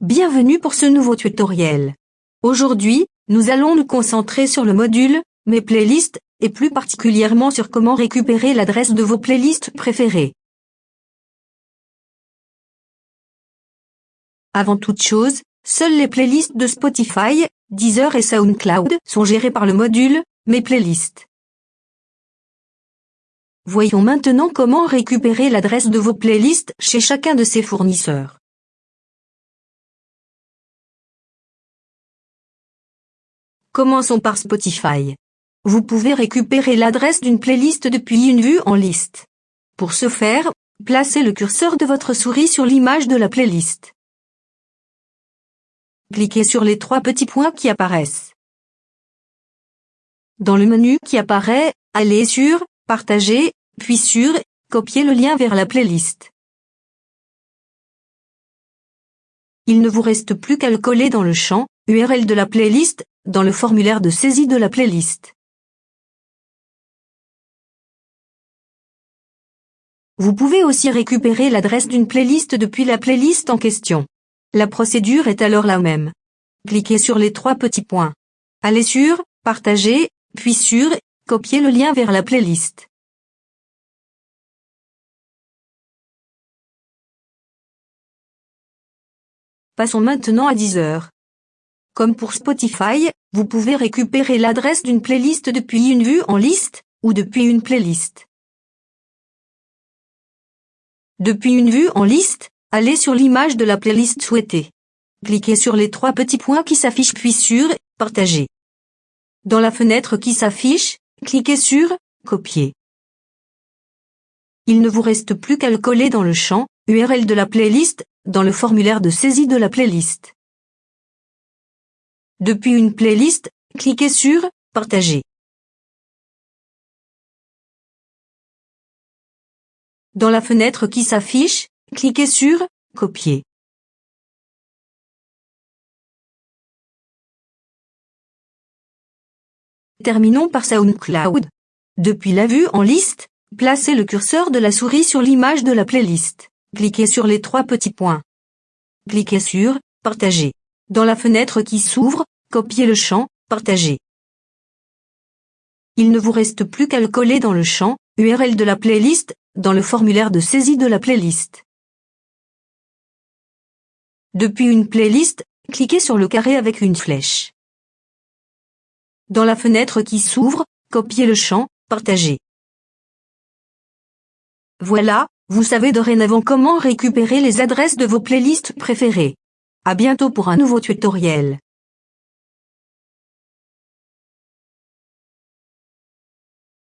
Bienvenue pour ce nouveau tutoriel. Aujourd'hui, nous allons nous concentrer sur le module « Mes playlists » et plus particulièrement sur comment récupérer l'adresse de vos playlists préférées. Avant toute chose, seules les playlists de Spotify, Deezer et SoundCloud sont gérées par le module « Mes playlists ». Voyons maintenant comment récupérer l'adresse de vos playlists chez chacun de ces fournisseurs. Commençons par Spotify. Vous pouvez récupérer l'adresse d'une playlist depuis une vue en liste. Pour ce faire, placez le curseur de votre souris sur l'image de la playlist. Cliquez sur les trois petits points qui apparaissent. Dans le menu qui apparaît, allez sur « Partager » puis sur « Copier le lien vers la playlist ». Il ne vous reste plus qu'à le coller dans le champ « URL de la playlist » dans le formulaire de saisie de la playlist. Vous pouvez aussi récupérer l'adresse d'une playlist depuis la playlist en question. La procédure est alors la même. Cliquez sur les trois petits points. Allez sur « Partager », puis sur « Copier le lien vers la playlist ». Passons maintenant à Deezer. Comme pour Spotify, vous pouvez récupérer l'adresse d'une playlist depuis une vue en liste, ou depuis une playlist. Depuis une vue en liste, allez sur l'image de la playlist souhaitée. Cliquez sur les trois petits points qui s'affichent puis sur « Partager ». Dans la fenêtre qui s'affiche, cliquez sur « Copier ». Il ne vous reste plus qu'à le coller dans le champ « URL de la playlist » dans le formulaire de saisie de la playlist. Depuis une playlist, cliquez sur « Partager ». Dans la fenêtre qui s'affiche, cliquez sur « Copier ». Terminons par SoundCloud. Depuis la vue en liste, placez le curseur de la souris sur l'image de la playlist. Cliquez sur les trois petits points. Cliquez sur « Partager ». Dans la fenêtre qui s'ouvre, copiez le champ « Partager ». Il ne vous reste plus qu'à le coller dans le champ « URL de la playlist » dans le formulaire de saisie de la playlist. Depuis une playlist, cliquez sur le carré avec une flèche. Dans la fenêtre qui s'ouvre, copiez le champ « Partager ». Voilà, vous savez dorénavant comment récupérer les adresses de vos playlists préférées. À bientôt pour un nouveau tutoriel.